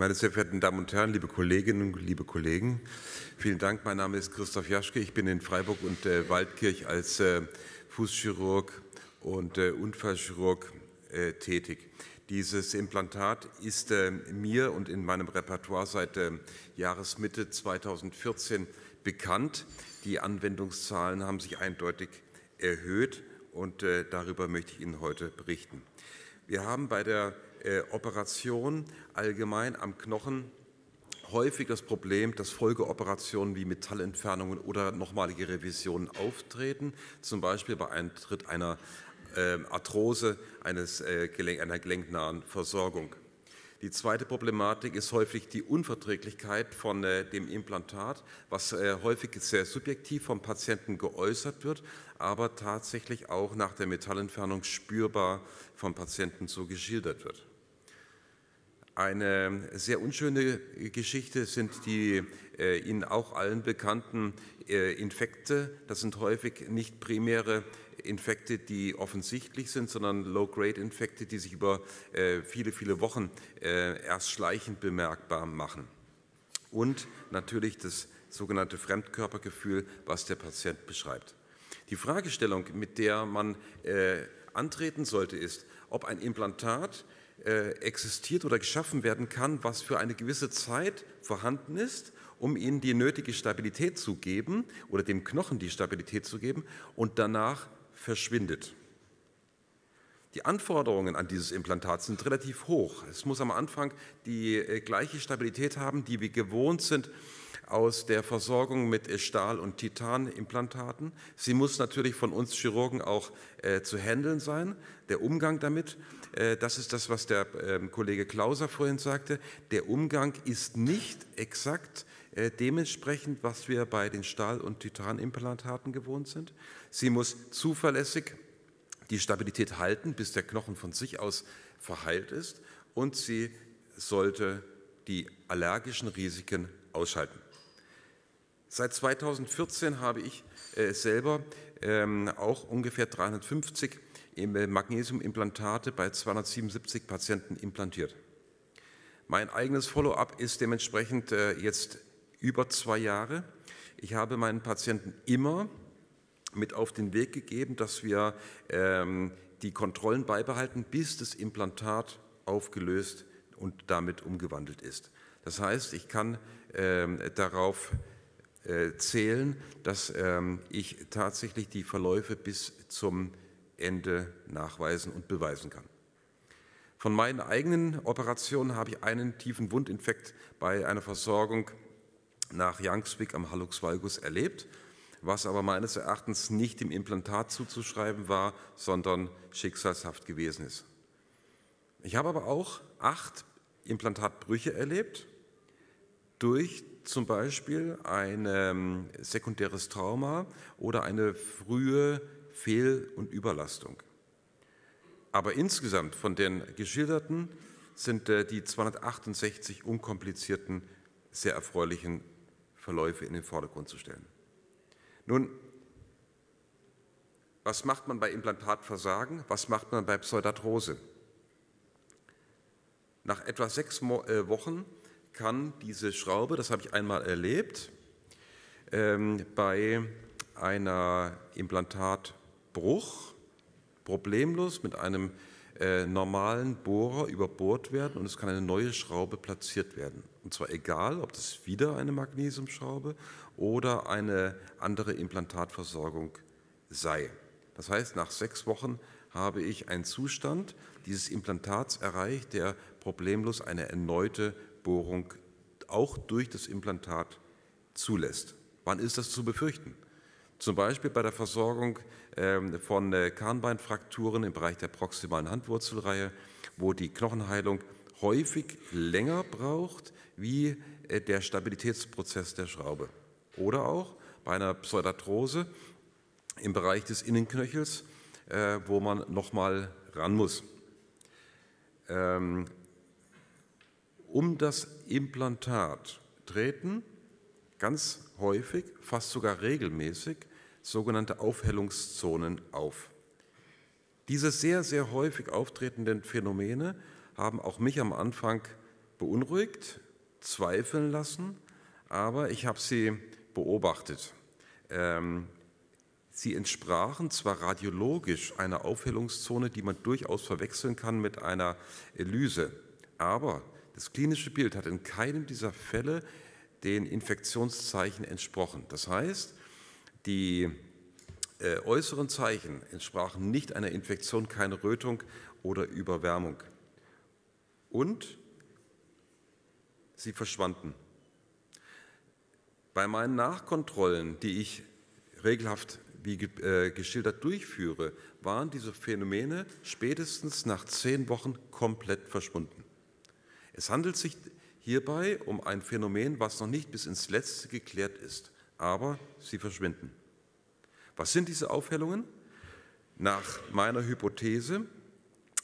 Meine sehr verehrten Damen und Herren, liebe Kolleginnen liebe Kollegen, vielen Dank. Mein Name ist Christoph Jaschke. Ich bin in Freiburg und äh, Waldkirch als äh, Fußchirurg und äh, Unfallchirurg äh, tätig. Dieses Implantat ist äh, mir und in meinem Repertoire seit äh, Jahresmitte 2014 bekannt. Die Anwendungszahlen haben sich eindeutig erhöht und darüber möchte ich Ihnen heute berichten. Wir haben bei der äh, Operation allgemein am Knochen häufig das Problem, dass Folgeoperationen wie Metallentfernungen oder nochmalige Revisionen auftreten, zum Beispiel bei Eintritt einer äh, Arthrose eines, äh, einer gelenknahen Versorgung. Die zweite Problematik ist häufig die Unverträglichkeit von äh, dem Implantat, was äh, häufig sehr subjektiv vom Patienten geäußert wird, aber tatsächlich auch nach der Metallentfernung spürbar vom Patienten so geschildert wird. Eine sehr unschöne Geschichte sind die äh, Ihnen auch allen bekannten äh, Infekte. Das sind häufig nicht primäre Infekte, die offensichtlich sind, sondern Low-Grade-Infekte, die sich über äh, viele, viele Wochen äh, erst schleichend bemerkbar machen. Und natürlich das sogenannte Fremdkörpergefühl, was der Patient beschreibt. Die Fragestellung, mit der man äh, antreten sollte, ist, ob ein Implantat existiert oder geschaffen werden kann, was für eine gewisse Zeit vorhanden ist, um ihnen die nötige Stabilität zu geben oder dem Knochen die Stabilität zu geben und danach verschwindet. Die Anforderungen an dieses Implantat sind relativ hoch. Es muss am Anfang die äh, gleiche Stabilität haben, die wir gewohnt sind aus der Versorgung mit Stahl- und Titanimplantaten. Sie muss natürlich von uns Chirurgen auch äh, zu handeln sein, der Umgang damit. Äh, das ist das, was der äh, Kollege Klauser vorhin sagte. Der Umgang ist nicht exakt äh, dementsprechend, was wir bei den Stahl- und Titanimplantaten gewohnt sind. Sie muss zuverlässig die Stabilität halten, bis der Knochen von sich aus verheilt ist und sie sollte die allergischen Risiken ausschalten. Seit 2014 habe ich äh, selber ähm, auch ungefähr 350 äh, Magnesiumimplantate bei 277 Patienten implantiert. Mein eigenes Follow-up ist dementsprechend äh, jetzt über zwei Jahre. Ich habe meinen Patienten immer mit auf den Weg gegeben, dass wir ähm, die Kontrollen beibehalten, bis das Implantat aufgelöst und damit umgewandelt ist. Das heißt, ich kann ähm, darauf äh, zählen, dass ähm, ich tatsächlich die Verläufe bis zum Ende nachweisen und beweisen kann. Von meinen eigenen Operationen habe ich einen tiefen Wundinfekt bei einer Versorgung nach Youngswick am Hallux valgus erlebt, was aber meines Erachtens nicht dem Implantat zuzuschreiben war, sondern schicksalshaft gewesen ist. Ich habe aber auch acht Implantatbrüche erlebt durch zum Beispiel ein ähm, sekundäres Trauma oder eine frühe Fehl- und Überlastung. Aber insgesamt von den geschilderten sind äh, die 268 unkomplizierten, sehr erfreulichen Verläufe in den Vordergrund zu stellen. Nun, was macht man bei Implantatversagen? Was macht man bei Pseudarthrose? Nach etwa sechs äh, Wochen kann diese Schraube, das habe ich einmal erlebt, ähm, bei einer Implantatbruch problemlos mit einem äh, normalen Bohrer überbohrt werden und es kann eine neue Schraube platziert werden. Und zwar egal, ob das wieder eine Magnesiumschraube oder eine andere Implantatversorgung sei. Das heißt, nach sechs Wochen habe ich einen Zustand dieses Implantats erreicht, der problemlos eine erneute Bohrung auch durch das Implantat zulässt. Wann ist das zu befürchten? Zum Beispiel bei der Versorgung ähm, von äh, Kahnbeinfrakturen im Bereich der proximalen Handwurzelreihe, wo die Knochenheilung häufig länger braucht wie äh, der Stabilitätsprozess der Schraube. Oder auch bei einer Pseudarthrose im Bereich des Innenknöchels, äh, wo man nochmal ran muss. Ähm, um das Implantat treten ganz häufig, fast sogar regelmäßig, sogenannte Aufhellungszonen auf. Diese sehr, sehr häufig auftretenden Phänomene haben auch mich am Anfang beunruhigt, zweifeln lassen, aber ich habe sie beobachtet. Ähm, sie entsprachen zwar radiologisch einer Aufhellungszone, die man durchaus verwechseln kann mit einer Elyse, aber das klinische Bild hat in keinem dieser Fälle den Infektionszeichen entsprochen. Das heißt, die äh, äußeren Zeichen entsprachen nicht einer Infektion, keine Rötung oder Überwärmung. Und sie verschwanden. Bei meinen Nachkontrollen, die ich regelhaft wie äh, geschildert durchführe, waren diese Phänomene spätestens nach zehn Wochen komplett verschwunden. Es handelt sich hierbei um ein Phänomen, was noch nicht bis ins Letzte geklärt ist, aber sie verschwinden. Was sind diese Aufhellungen? Nach meiner Hypothese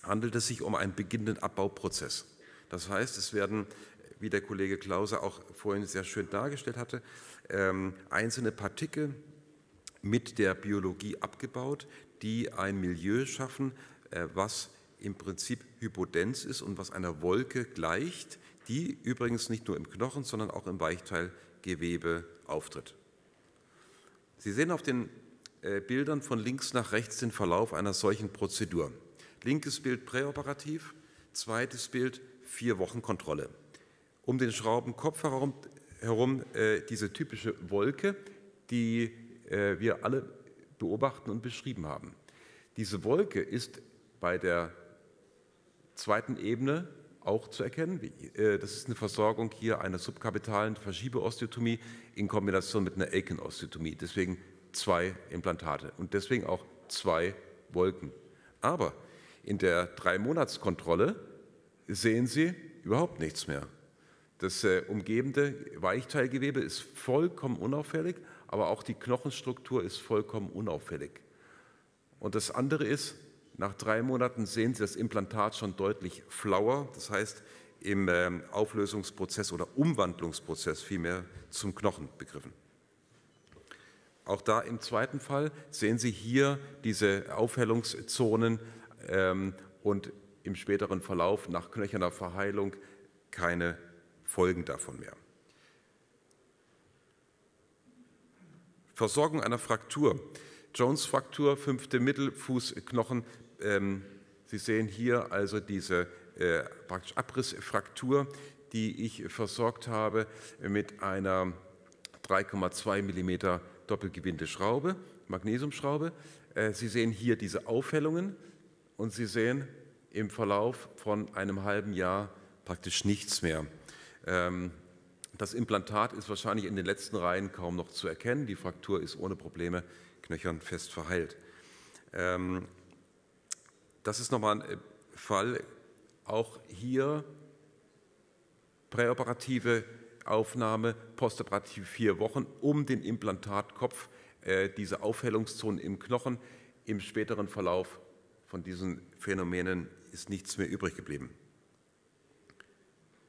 handelt es sich um einen beginnenden Abbauprozess. Das heißt, es werden, wie der Kollege Klause auch vorhin sehr schön dargestellt hatte, ähm, einzelne Partikel mit der Biologie abgebaut, die ein Milieu schaffen, äh, was im Prinzip Hypodenz ist und was einer Wolke gleicht, die übrigens nicht nur im Knochen, sondern auch im Weichteilgewebe auftritt. Sie sehen auf den äh, Bildern von links nach rechts den Verlauf einer solchen Prozedur. Linkes Bild präoperativ, zweites Bild vier Wochen Kontrolle. Um den Schraubenkopf herum, herum äh, diese typische Wolke, die äh, wir alle beobachten und beschrieben haben. Diese Wolke ist bei der zweiten Ebene auch zu erkennen. Äh, das ist eine Versorgung hier einer subkapitalen Verschiebeosteotomie in Kombination mit einer Aiken-Osteotomie. Deswegen zwei Implantate und deswegen auch zwei Wolken. Aber in der Drei-Monats-Kontrolle sehen Sie überhaupt nichts mehr. Das äh, umgebende Weichteilgewebe ist vollkommen unauffällig, aber auch die Knochenstruktur ist vollkommen unauffällig. Und das andere ist, nach drei Monaten sehen Sie das Implantat schon deutlich flauer, das heißt im ähm, Auflösungsprozess oder Umwandlungsprozess vielmehr zum Knochen begriffen. Auch da im zweiten Fall sehen Sie hier diese Aufhellungszonen ähm, und im späteren Verlauf nach knöcherner Verheilung keine Folgen davon mehr. Versorgung einer Fraktur. Jones-Fraktur, fünfte Mittelfußknochen. Ähm, Sie sehen hier also diese äh, praktisch Abrissfraktur, die ich versorgt habe mit einer 3,2 mm Doppelgewinde-Schraube, Magnesiumschraube. Äh, Sie sehen hier diese Aufhellungen und Sie sehen im Verlauf von einem halben Jahr praktisch nichts mehr. Ähm, das Implantat ist wahrscheinlich in den letzten Reihen kaum noch zu erkennen. Die Fraktur ist ohne Probleme knöchern fest verheilt. Das ist nochmal ein äh, Fall, auch hier präoperative Aufnahme, postoperativ vier Wochen, um den Implantatkopf, äh, diese Aufhellungszonen im Knochen. Im späteren Verlauf von diesen Phänomenen ist nichts mehr übrig geblieben.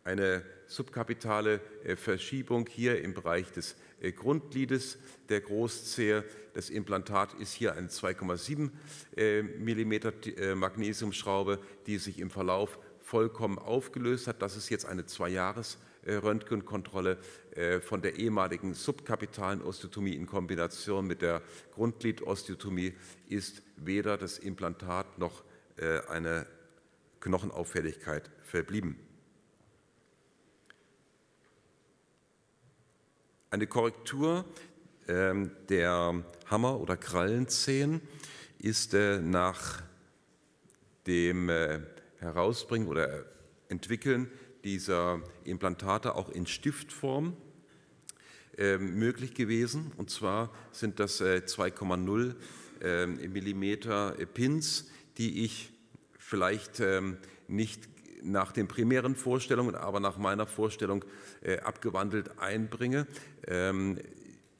Eine subkapitale äh, Verschiebung hier im Bereich des äh, Grundgliedes der Großzehe. Das Implantat ist hier eine 2,7 mm Magnesiumschraube, die sich im Verlauf vollkommen aufgelöst hat. Das ist jetzt eine Zwei-Jahres- äh, Röntgenkontrolle äh, von der ehemaligen subkapitalen Osteotomie in Kombination mit der Grundglidosteotomie ist weder das Implantat noch äh, eine Knochenauffälligkeit verblieben. Eine Korrektur ähm, der Hammer- oder Krallenzehen ist nach dem Herausbringen oder Entwickeln dieser Implantate auch in Stiftform äh, möglich gewesen. Und zwar sind das äh, 2,0 äh, Millimeter Pins, die ich vielleicht ähm, nicht nach den primären Vorstellungen, aber nach meiner Vorstellung äh, abgewandelt einbringe. Ähm,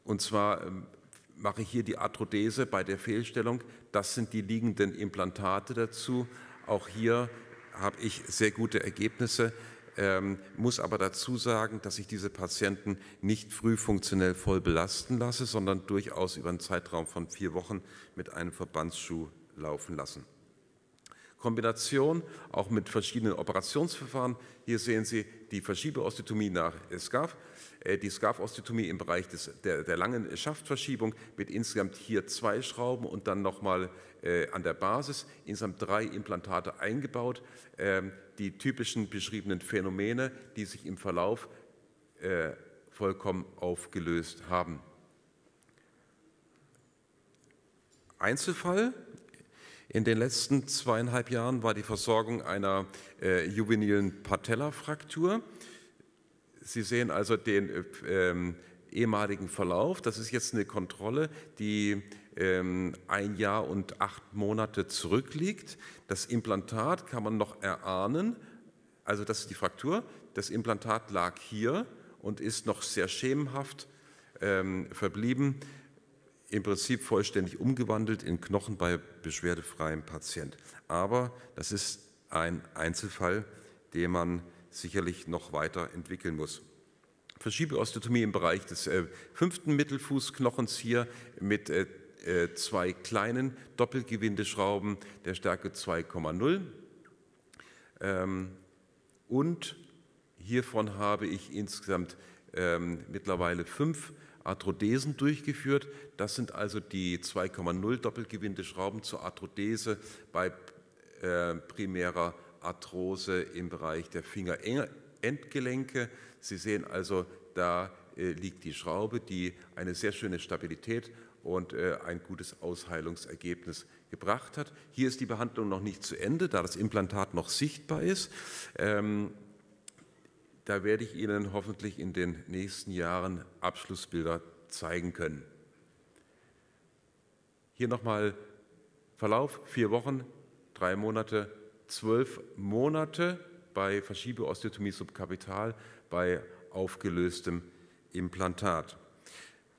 und zwar ähm, mache ich hier die Arthrodese bei der Fehlstellung. Das sind die liegenden Implantate dazu. Auch hier habe ich sehr gute Ergebnisse ähm, muss aber dazu sagen, dass ich diese Patienten nicht früh funktionell voll belasten lasse, sondern durchaus über einen Zeitraum von vier Wochen mit einem Verbandsschuh laufen lassen. Kombination auch mit verschiedenen Operationsverfahren. Hier sehen Sie die Verschiebeosteotomie nach SCAF, äh, die SCAF-Osteotomie im Bereich des, der, der, langen Schaftverschiebung mit insgesamt hier zwei Schrauben und dann nochmal äh, an der Basis insgesamt drei Implantate eingebaut. Ähm, die typischen beschriebenen Phänomene, die sich im Verlauf äh, vollkommen aufgelöst haben. Einzelfall in den letzten zweieinhalb Jahren war die Versorgung einer äh, juvenilen Patella-Fraktur. Sie sehen also den äh, ähm, ehemaligen Verlauf. Das ist jetzt eine Kontrolle, die ähm, ein Jahr und acht Monate zurückliegt. Das Implantat kann man noch erahnen. Also das ist die Fraktur. Das Implantat lag hier und ist noch sehr schemenhaft ähm, verblieben im Prinzip vollständig umgewandelt in Knochen bei beschwerdefreiem Patient. Aber das ist ein Einzelfall, den man sicherlich noch weiter entwickeln muss. Verschiebeosteotomie im Bereich des äh, fünften Mittelfußknochens hier mit äh, äh zwei kleinen Doppelgewindeschrauben der Stärke 2,0. Ähm, und hiervon habe ich insgesamt ähm, mittlerweile fünf Arthrodesen durchgeführt. Das sind also die 2,0 Doppelgewinde-Schrauben zur Arthrodese bei äh, primärer Arthrose im Bereich der Fingerendgelenke. Sie sehen also, da äh, liegt die Schraube, die eine sehr schöne Stabilität und äh, ein gutes Ausheilungsergebnis gebracht hat. Hier ist die Behandlung noch nicht zu Ende, da das Implantat noch sichtbar ist. Ähm, da werde ich Ihnen hoffentlich in den nächsten Jahren Abschlussbilder zeigen können. Hier nochmal Verlauf, vier Wochen, drei Monate, zwölf Monate bei Verschiebeosteotomie subkapital, bei aufgelöstem Implantat.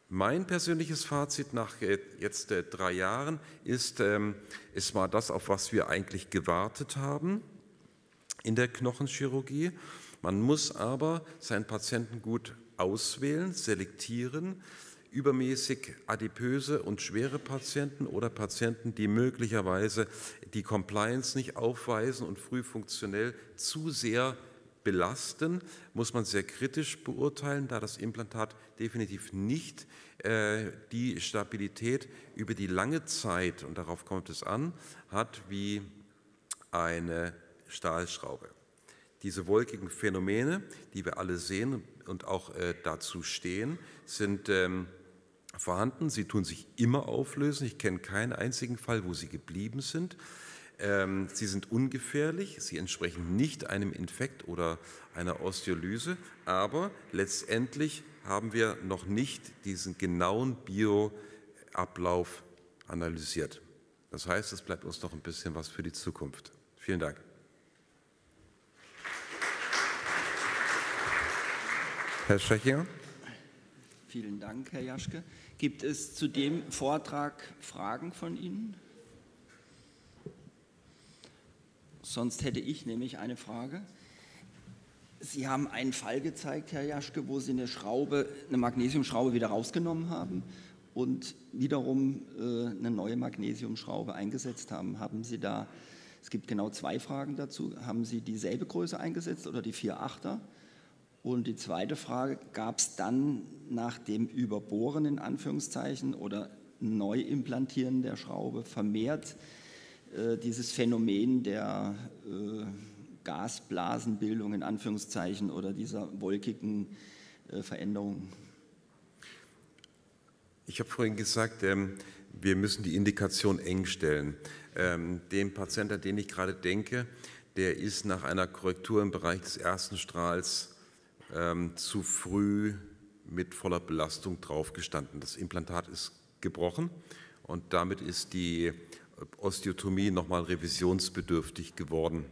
Mein persönliches Fazit nach jetzt äh, drei Jahren ist, ähm, es war das, auf was wir eigentlich gewartet haben in der Knochenchirurgie. Man muss aber seinen Patienten gut auswählen, selektieren. Übermäßig adipöse und schwere Patienten oder Patienten, die möglicherweise die Compliance nicht aufweisen und früh funktionell zu sehr belasten, muss man sehr kritisch beurteilen, da das Implantat definitiv nicht äh, die Stabilität über die lange Zeit, und darauf kommt es an, hat wie eine Stahlschraube. Diese wolkigen Phänomene, die wir alle sehen und auch äh, dazu stehen, sind ähm, vorhanden. Sie tun sich immer auflösen. Ich kenne keinen einzigen Fall, wo sie geblieben sind. Ähm, sie sind ungefährlich, sie entsprechen nicht einem Infekt oder einer Osteolyse, aber letztendlich haben wir noch nicht diesen genauen Bioablauf analysiert. Das heißt, es bleibt uns noch ein bisschen was für die Zukunft. Vielen Dank. Herr Schechinger. Vielen Dank, Herr Jaschke. Gibt es zu dem Vortrag Fragen von Ihnen? Sonst hätte ich nämlich eine Frage. Sie haben einen Fall gezeigt, Herr Jaschke, wo Sie eine Schraube, eine Magnesiumschraube wieder rausgenommen haben und wiederum äh, eine neue Magnesiumschraube eingesetzt haben. Haben Sie da, es gibt genau zwei Fragen dazu, haben Sie dieselbe Größe eingesetzt oder die 4,8er? Und die zweite Frage, gab es dann nach dem Überbohren in Anführungszeichen oder Neuimplantieren der Schraube vermehrt äh, dieses Phänomen der äh, Gasblasenbildung in Anführungszeichen oder dieser wolkigen äh, Veränderung? Ich habe vorhin gesagt, ähm, wir müssen die Indikation eng stellen. Ähm, dem Patienten, an den ich gerade denke, der ist nach einer Korrektur im Bereich des ersten Strahls ähm, zu früh mit voller Belastung draufgestanden. Das Implantat ist gebrochen und damit ist die Osteotomie nochmal revisionsbedürftig geworden.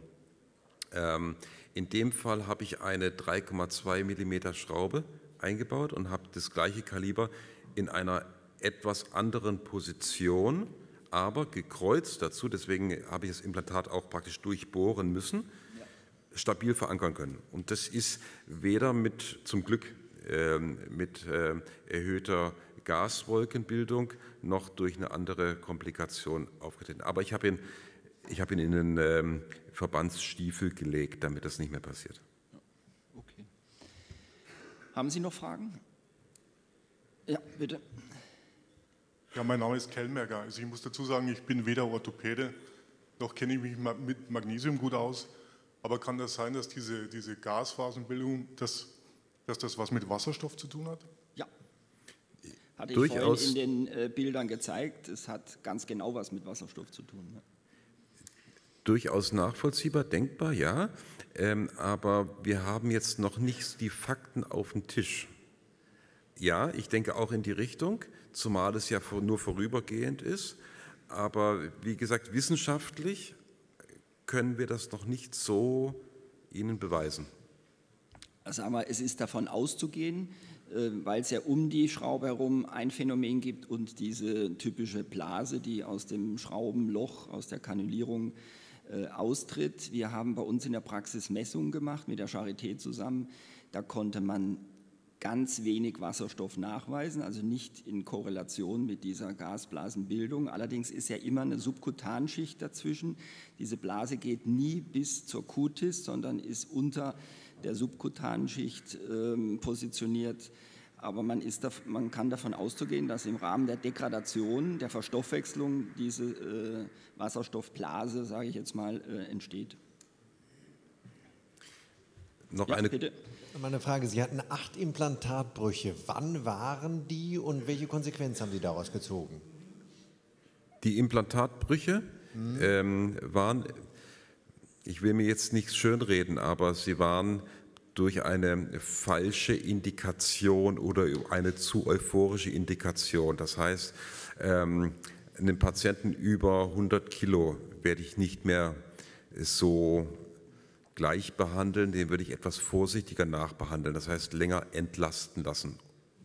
Ähm, in dem Fall habe ich eine 3,2 mm Schraube eingebaut und habe das gleiche Kaliber in einer etwas anderen Position, aber gekreuzt dazu, deswegen habe ich das Implantat auch praktisch durchbohren müssen stabil verankern können. Und das ist weder mit, zum Glück, ähm, mit äh, erhöhter Gaswolkenbildung noch durch eine andere Komplikation aufgetreten. Aber ich habe ihn Ich habe ihn in den ähm, Verbandsstiefel gelegt, damit das nicht mehr passiert. Okay. Haben Sie noch Fragen? Ja, bitte. Ja, mein Name ist Kellmerger. Also ich muss dazu sagen, ich bin weder Orthopäde, noch kenne ich mich mit Magnesium gut aus. Aber kann das sein, dass diese, diese Gasphasenbildung, dass, dass das was mit Wasserstoff zu tun hat? Ja. Hatte ich Durchaus. vorhin in den äh, Bildern gezeigt. Es hat ganz genau was mit Wasserstoff zu tun. Ja. Durchaus nachvollziehbar, denkbar, ja. Ähm, aber wir haben jetzt noch nicht die Fakten auf dem Tisch. Ja, ich denke auch in die Richtung, zumal es ja nur vorübergehend ist. Aber wie gesagt, wissenschaftlich können wir das noch nicht so Ihnen beweisen. Also aber es ist davon auszugehen, äh, weil es ja um die Schraube herum ein Phänomen gibt und diese typische Blase, die aus dem Schraubenloch, aus der Kanülierung äh, austritt. Wir haben bei uns in der Praxis Messungen gemacht mit der Charité zusammen. Da konnte man ganz wenig Wasserstoff nachweisen, also nicht in Korrelation mit dieser Gasblasenbildung. Allerdings ist ja immer eine Subkutanschicht dazwischen. Diese Blase geht nie bis zur Kutis, sondern ist unter der Subkutanschicht ähm, positioniert. Aber man, ist, man, kann davon auszugehen, dass im Rahmen der Degradation, der Verstoffwechslung diese äh, Wasserstoffblase, sage ich jetzt mal, äh, entsteht. Noch ja, eine, bitte. Meine Frage, Sie hatten acht Implantatbrüche. Wann waren die und welche Konsequenz haben Sie daraus gezogen? Die Implantatbrüche hm. ähm, waren, ich will mir jetzt nichts schönreden, aber sie waren durch eine falsche Indikation oder eine zu euphorische Indikation. Das heißt, ähm, einen Patienten über 100 Kilo werde ich nicht mehr so gleich behandeln, den würde ich etwas vorsichtiger nachbehandeln, das heißt länger entlasten lassen,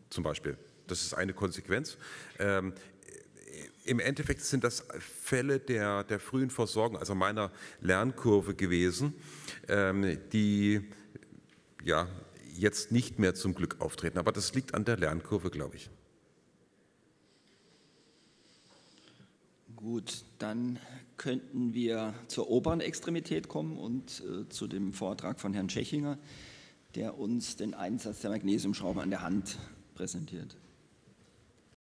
zum Beispiel. Das ist eine Konsequenz. Ähm, Im Endeffekt sind das Fälle der, der frühen Versorgung, also meiner Lernkurve gewesen, ähm, die ja, jetzt nicht mehr zum Glück auftreten. Aber das liegt an der Lernkurve, glaube ich. Gut, dann könnten wir zur oberen Extremität kommen und äh, zu dem Vortrag von Herrn Tschechinger, der uns den Einsatz der Magnesiumschraube an der Hand präsentiert.